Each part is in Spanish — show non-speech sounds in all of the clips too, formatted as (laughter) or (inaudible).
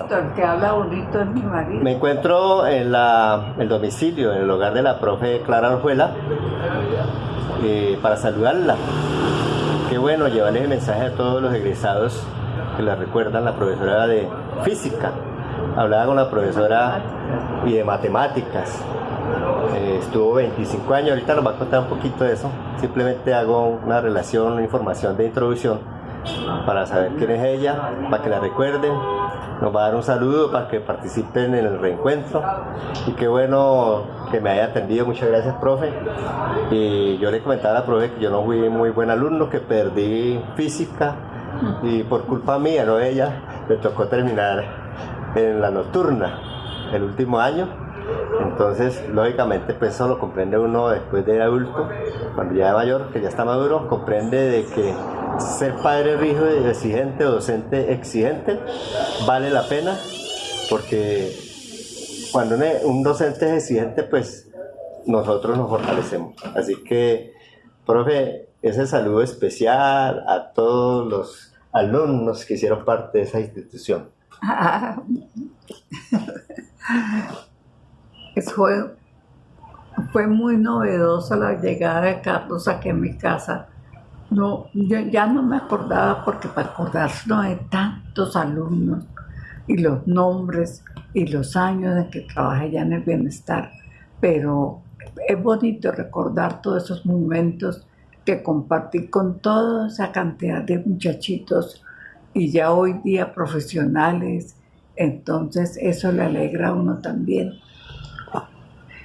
El que habla bonito es mi marido. Me encuentro en la, el domicilio, en el hogar de la profe Clara Orjuela, eh, para saludarla. Qué bueno llevarle el mensaje a todos los egresados que la recuerdan, la profesora de física. Hablaba con la profesora y de matemáticas. Eh, estuvo 25 años, ahorita nos va a contar un poquito de eso. Simplemente hago una relación, una información de introducción para saber quién es ella, para que la recuerden. Nos va a dar un saludo para que participen en el reencuentro. Y qué bueno que me haya atendido. Muchas gracias, profe. Y yo le comentaba a la profe que yo no fui muy buen alumno, que perdí física y por culpa mía, no ella, me tocó terminar en la nocturna el último año. Entonces, lógicamente, pues eso lo comprende uno después de adulto, cuando ya es mayor, que ya está maduro, comprende de que ser padre rígido y exigente o docente exigente vale la pena, porque cuando un- docente es exigente, pues nosotros nos fortalecemos. Así que, profe, ese saludo especial a todos los alumnos que hicieron parte de esa institución. (laughs) Fue, fue muy novedosa la llegada de Carlos aquí a mi casa. No, yo ya no me acordaba porque para acordarse no de tantos alumnos y los nombres y los años en que trabajé ya en el bienestar, pero es bonito recordar todos esos momentos que compartí con toda esa cantidad de muchachitos y ya hoy día profesionales, entonces eso le alegra a uno también.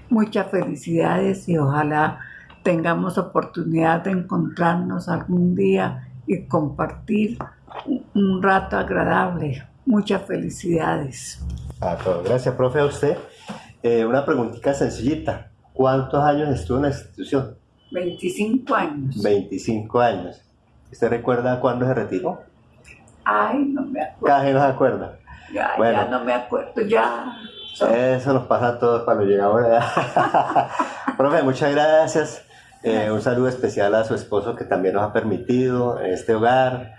Muchas felicidades y ojalá tengamos oportunidad de encontrarnos algún día y compartir un- rato agradable. Muchas felicidades. A todos. Gracias, profe, a usted. Eh, una preguntita sencillita. ¿Cuántos años estuvo en la institución? 25 años. 25 años. ¿Usted recuerda cuándo se retiró? Ay, no me acuerdo. Casi no se acuerda. Ya, Bueno. ya no me acuerdo. Ya. Eso nos pasa a todos cuando llegamos a la (laughs) edad. Profe, muchas gracias. Eh, un saludo especial a su esposo que también nos ha permitido en este hogar.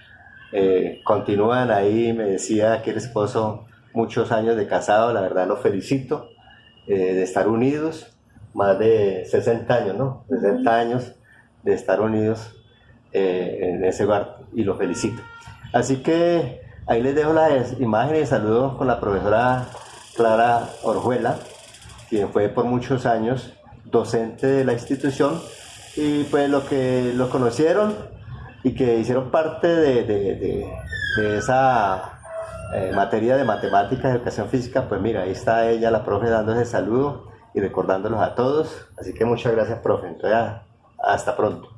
Eh, continúan ahí, me decía que el esposo, muchos años de casado, la verdad lo felicito, eh, de estar unidos, más de 60 años, ¿no? 60 años de estar unidos eh, en ese hogar y lo felicito. Así que ahí les dejo las imágenes y saludos con la profesora Clara Orjuela, quien fue por muchos años docente de la institución y pues lo que lo conocieron y que hicieron parte de, de- de- esa eh, materia de matemáticas educación física, pues mira, ahí está ella, la profe, dando ese saludo y recordándolos a todos. Así que muchas gracias, profe. Entonces, hasta pronto.